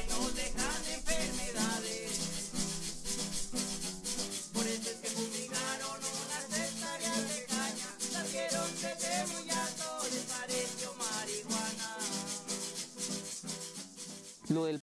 y nos dejan enfermedades. Por eso es que fumigaron unas hectáreas de caña, la vieron desde muy alto, les pareció marihuana. Lo del